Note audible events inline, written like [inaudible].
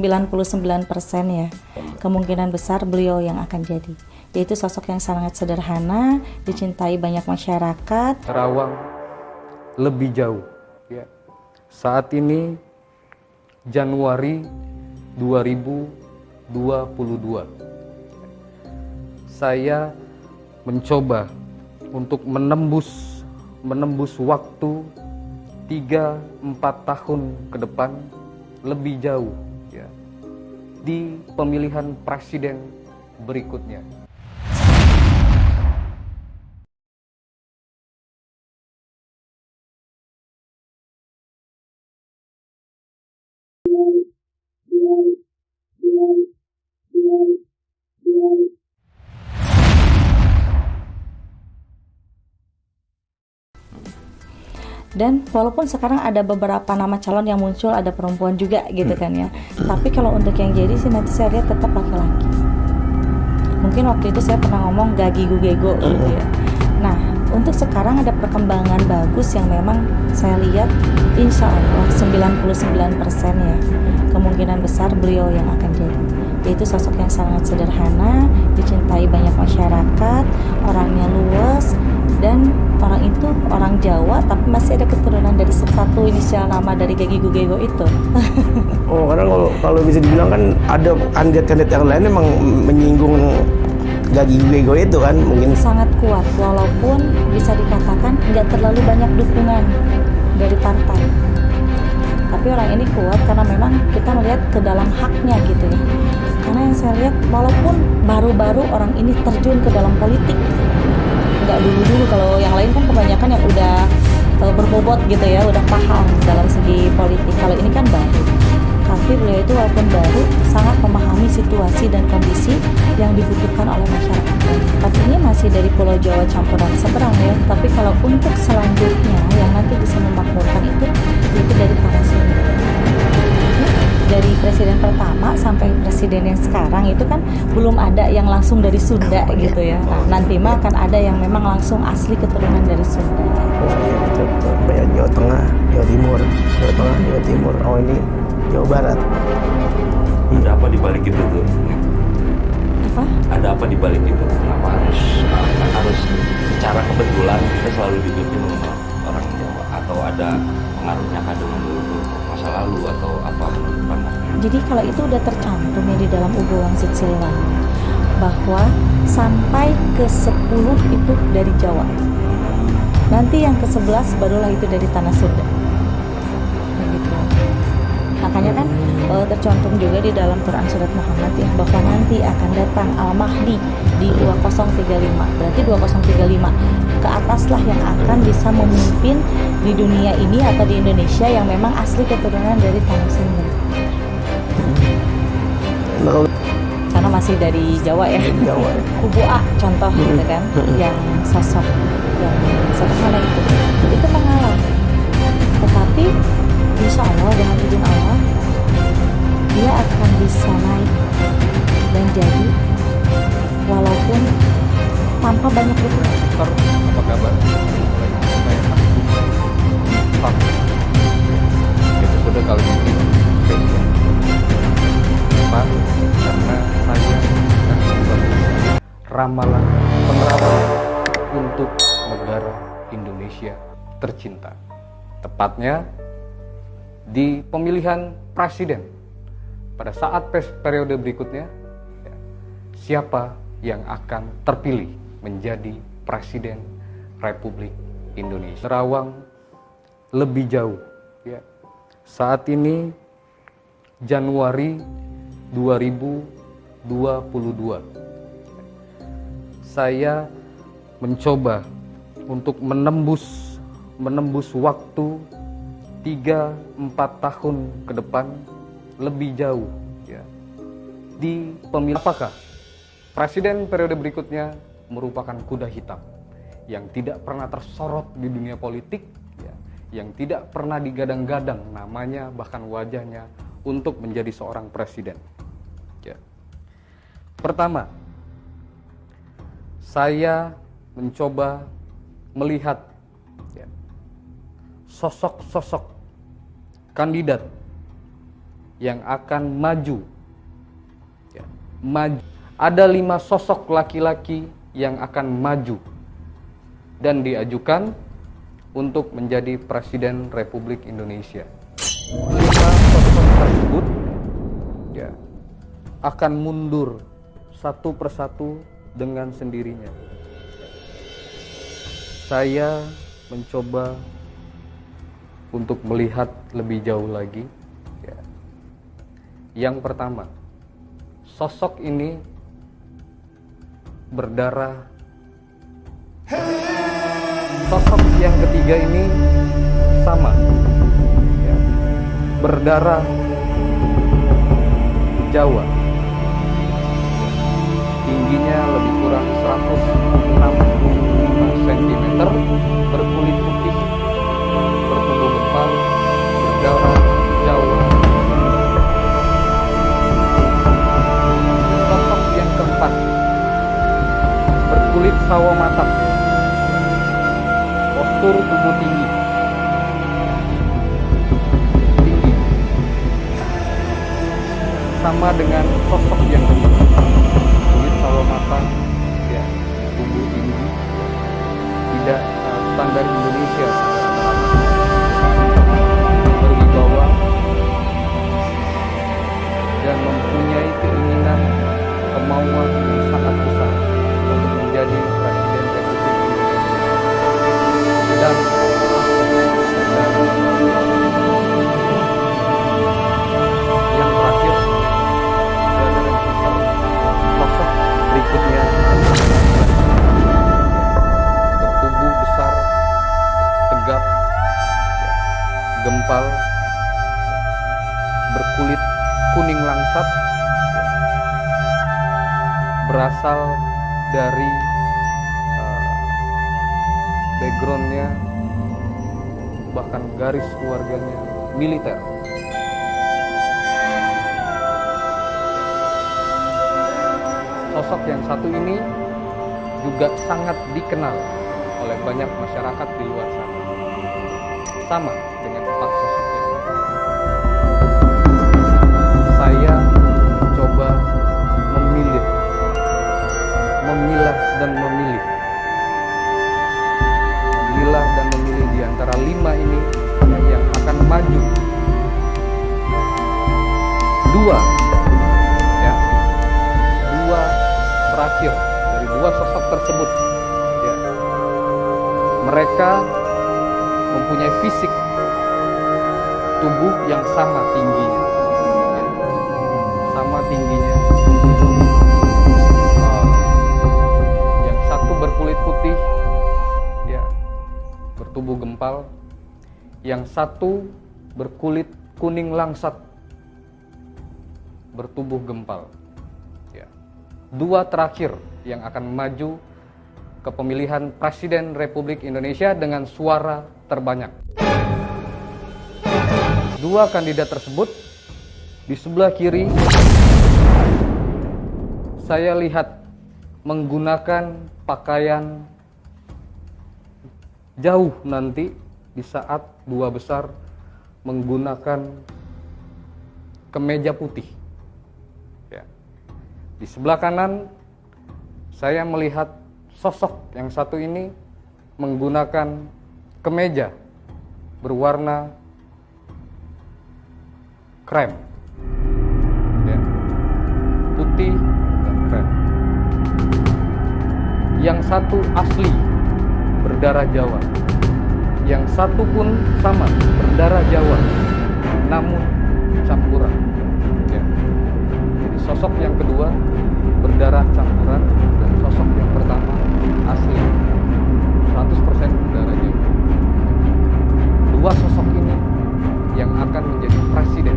99% ya kemungkinan besar beliau yang akan jadi. Yaitu sosok yang sangat sederhana dicintai banyak masyarakat. Terawang lebih jauh. Ya. saat ini Januari 2022 saya mencoba untuk menembus menembus waktu 3-4 tahun ke depan lebih jauh di pemilihan presiden berikutnya. Dan walaupun sekarang ada beberapa nama calon yang muncul ada perempuan juga gitu kan ya. Tapi kalau untuk yang jadi sih nanti saya lihat tetap laki-laki. Mungkin waktu itu saya pernah ngomong gagi gugego gitu ya. Nah untuk sekarang ada perkembangan bagus yang memang saya lihat insya Allah 99% ya kemungkinan besar beliau yang akan jadi yaitu sosok yang sangat sederhana dicintai banyak masyarakat orangnya luas dan orang itu orang Jawa tapi masih ada keturunan dari satu inisial nama dari Gagi Gugego itu. [laughs] oh, karena kalau kalau bisa dibilang kan ada kandidat-kandidat yang lain memang menyinggung Gagi Gugego itu kan mungkin sangat kuat walaupun bisa dikatakan nggak terlalu banyak dukungan dari partai. Tapi orang ini kuat karena memang kita melihat ke dalam haknya gitu ya. Karena yang saya lihat walaupun baru-baru orang ini terjun ke dalam politik nggak dulu-dulu kalau yang lain kan kebanyakan yang udah uh, berbobot gitu ya udah paham dalam segi politik. Kalau ini kan baru. Tapi beliau itu walaupun baru sangat memahami situasi dan kondisi yang dibutuhkan oleh masyarakat. Ini masih dari Pulau Jawa campuran seberang ya. Tapi kalau untuk selanjutnya presiden yang sekarang itu kan belum ada yang langsung dari Sunda gitu ya. Nah, nanti mah akan ada yang memang langsung asli keturunan dari Sunda. Oh iya betul betul. Banyak Jawa Tengah, Jawa Timur, Jawa Tengah, Jawa Timur. Oh ini Jawa Barat. Ada apa di balik itu tuh? Apa? Ada apa di balik itu? Kenapa harus harus secara kebetulan kita selalu dipimpin orang Jawa atau ada pengaruhnya masa lalu atau apa jadi kalau itu udah tercantum ya di dalam Ugo Wangsit Silwangi bahwa sampai ke 10 itu dari Jawa. Nanti yang ke 11 barulah itu dari tanah Sunda. Begitu. Makanya kan uh, tercantum juga di dalam Quran surat Muhammad ya bahwa nanti akan datang Al-Mahdi di 2035. Berarti 2035 ke ataslah yang akan bisa memimpin di dunia ini atau di Indonesia yang memang asli keturunan dari tanah Sunda karena masih dari Jawa ya Jawa ya. [laughs] kubu A contoh hmm. gitu kan hmm. yang sosok yang sederhana itu itu mengalah tetapi insya Allah dengan izin Allah dia akan bisa naik dan jadi walaupun tanpa banyak dukungan. Apa kabar? Pak, episode kali ini Pak karena saya membagikan ramalan penerapan untuk negara Indonesia tercinta. Tepatnya di pemilihan presiden pada saat periode berikutnya ya, siapa yang akan terpilih menjadi presiden Republik Indonesia. Terawang lebih jauh ya. Saat ini Januari 2022 saya mencoba untuk menembus menembus waktu 3-4 tahun ke depan lebih jauh ya di pemilu apakah presiden periode berikutnya merupakan kuda hitam yang tidak pernah tersorot di dunia politik ya, yang tidak pernah digadang-gadang namanya bahkan wajahnya untuk menjadi seorang presiden. Ya. Pertama, saya mencoba melihat sosok-sosok ya, kandidat yang akan maju. Ya, maju. Ada lima sosok laki-laki yang akan maju dan diajukan untuk menjadi Presiden Republik Indonesia. Lima sosok tersebut ya, akan mundur satu persatu dengan sendirinya. Saya mencoba untuk melihat lebih jauh lagi. Ya. Yang pertama, sosok ini berdarah. Sosok yang ketiga ini sama, ya. berdarah Jawa. Tingginya lebih kurang 165 tinggi, tinggi, sama dengan sosok yang kedua, kulit sawo matang, ya, tubuh tinggi, tidak uh, standar Indonesia, berasal dari uh, backgroundnya bahkan garis keluarganya militer. Sosok yang satu ini juga sangat dikenal oleh banyak masyarakat di luar sana. Sama dengan empat sosok yang lain. Saya memilah dan memilih. Memilah dan memilih di antara lima ini yang akan maju. Dua. Ya. Dua terakhir dari dua sosok tersebut. Ya. Mereka mempunyai fisik tubuh yang sama tingginya bertubuh gempal yang satu berkulit kuning langsat bertubuh gempal ya dua terakhir yang akan maju ke pemilihan Presiden Republik Indonesia dengan suara terbanyak. Dua kandidat tersebut di sebelah kiri saya lihat menggunakan pakaian jauh nanti di saat dua besar menggunakan kemeja putih. Ya. Di sebelah kanan saya melihat sosok yang satu ini menggunakan kemeja berwarna krem. Ya. Putih dan krem. Yang satu asli berdarah Jawa. Yang satu pun sama, berdarah Jawa, namun campuran. Ya. Jadi sosok yang kedua berdarah campuran dan sosok yang pertama asli 100% berdarah Jawa. Dua sosok ini yang akan menjadi presiden.